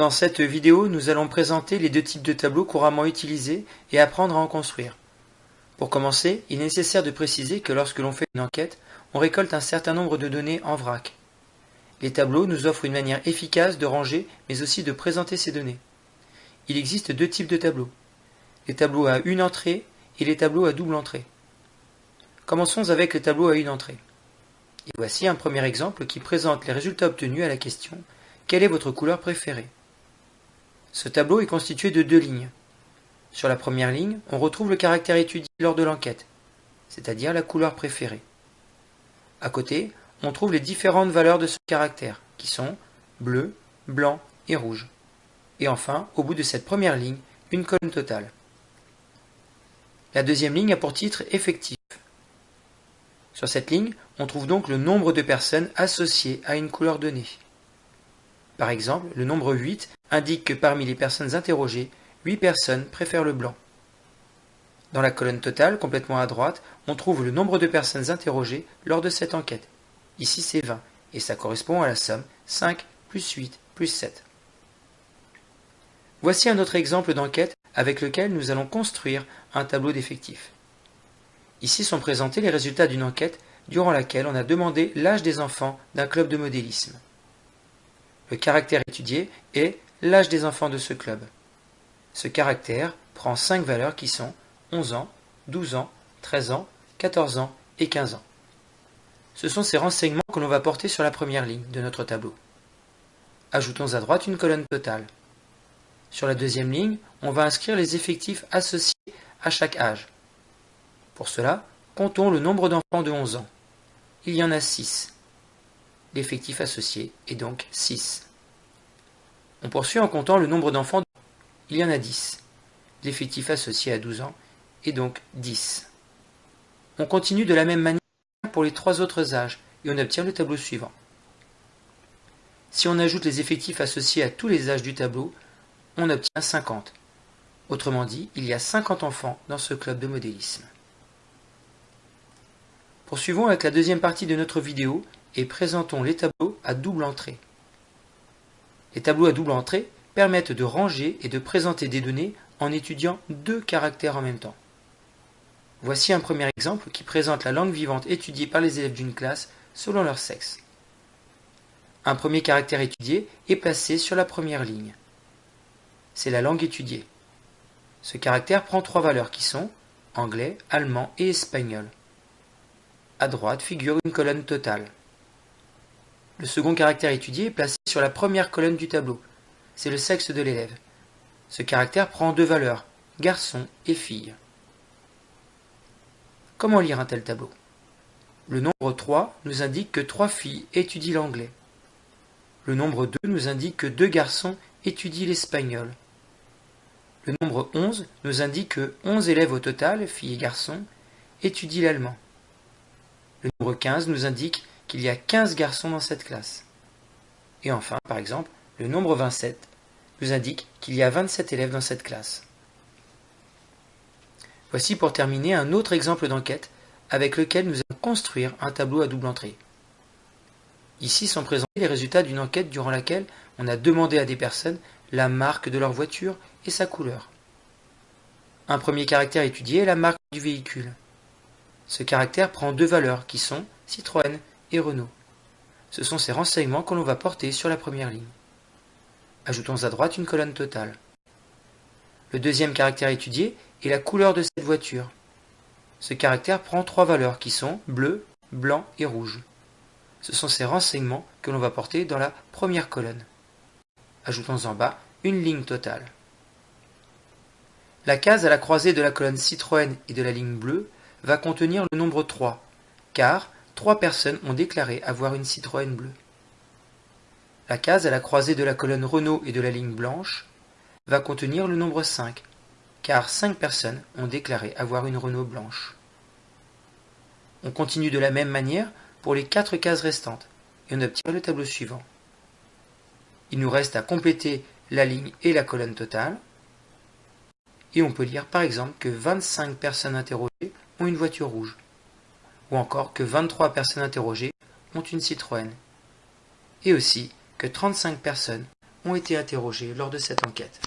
Dans cette vidéo, nous allons présenter les deux types de tableaux couramment utilisés et apprendre à en construire. Pour commencer, il est nécessaire de préciser que lorsque l'on fait une enquête, on récolte un certain nombre de données en vrac. Les tableaux nous offrent une manière efficace de ranger, mais aussi de présenter ces données. Il existe deux types de tableaux. Les tableaux à une entrée et les tableaux à double entrée. Commençons avec le tableau à une entrée. Et voici un premier exemple qui présente les résultats obtenus à la question « Quelle est votre couleur préférée ?» Ce tableau est constitué de deux lignes. Sur la première ligne, on retrouve le caractère étudié lors de l'enquête, c'est-à-dire la couleur préférée. À côté, on trouve les différentes valeurs de ce caractère, qui sont bleu, blanc et rouge. Et enfin, au bout de cette première ligne, une colonne totale. La deuxième ligne a pour titre effectif. Sur cette ligne, on trouve donc le nombre de personnes associées à une couleur donnée. Par exemple, le nombre 8 indique que parmi les personnes interrogées, 8 personnes préfèrent le blanc. Dans la colonne totale, complètement à droite, on trouve le nombre de personnes interrogées lors de cette enquête. Ici c'est 20, et ça correspond à la somme 5 plus 8 plus 7. Voici un autre exemple d'enquête avec lequel nous allons construire un tableau d'effectifs. Ici sont présentés les résultats d'une enquête durant laquelle on a demandé l'âge des enfants d'un club de modélisme. Le caractère étudié est l'âge des enfants de ce club. Ce caractère prend cinq valeurs qui sont 11 ans, 12 ans, 13 ans, 14 ans et 15 ans. Ce sont ces renseignements que l'on va porter sur la première ligne de notre tableau. Ajoutons à droite une colonne totale. Sur la deuxième ligne, on va inscrire les effectifs associés à chaque âge. Pour cela, comptons le nombre d'enfants de 11 ans. Il y en a 6. L'effectif associé est donc 6. On poursuit en comptant le nombre d'enfants. Il y en a 10. L'effectif associé à 12 ans est donc 10. On continue de la même manière pour les trois autres âges et on obtient le tableau suivant. Si on ajoute les effectifs associés à tous les âges du tableau, on obtient 50. Autrement dit, il y a 50 enfants dans ce club de modélisme. Poursuivons avec la deuxième partie de notre vidéo et présentons les tableaux à double entrée. Les tableaux à double entrée permettent de ranger et de présenter des données en étudiant deux caractères en même temps. Voici un premier exemple qui présente la langue vivante étudiée par les élèves d'une classe selon leur sexe. Un premier caractère étudié est placé sur la première ligne. C'est la langue étudiée. Ce caractère prend trois valeurs qui sont anglais, allemand et espagnol. À droite figure une colonne totale. Le second caractère étudié est placé sur la première colonne du tableau. C'est le sexe de l'élève. Ce caractère prend deux valeurs, garçon et fille. Comment lire un tel tableau? Le nombre 3 nous indique que trois filles étudient l'anglais. Le nombre 2 nous indique que deux garçons étudient l'espagnol. Le nombre 11 nous indique que 11 élèves au total, filles et garçons, étudient l'allemand. Le nombre 15 nous indique qu'il y a 15 garçons dans cette classe. Et enfin, par exemple, le nombre 27 nous indique qu'il y a 27 élèves dans cette classe. Voici pour terminer un autre exemple d'enquête avec lequel nous allons construire un tableau à double entrée. Ici sont présentés les résultats d'une enquête durant laquelle on a demandé à des personnes la marque de leur voiture et sa couleur. Un premier caractère étudié est la marque du véhicule. Ce caractère prend deux valeurs qui sont Citroën et Renault. Ce sont ces renseignements que l'on va porter sur la première ligne. Ajoutons à droite une colonne totale. Le deuxième caractère étudié est la couleur de cette voiture. Ce caractère prend trois valeurs qui sont bleu, blanc et rouge. Ce sont ces renseignements que l'on va porter dans la première colonne. Ajoutons en bas une ligne totale. La case à la croisée de la colonne Citroën et de la ligne bleue va contenir le nombre 3, car trois personnes ont déclaré avoir une Citroën bleue. La case à la croisée de la colonne Renault et de la ligne blanche va contenir le nombre 5, car cinq personnes ont déclaré avoir une Renault blanche. On continue de la même manière pour les quatre cases restantes, et on obtient le tableau suivant. Il nous reste à compléter la ligne et la colonne totale, et on peut lire par exemple que 25 personnes interrogées ont une voiture rouge ou encore que 23 personnes interrogées ont une Citroën, et aussi que 35 personnes ont été interrogés lors de cette enquête.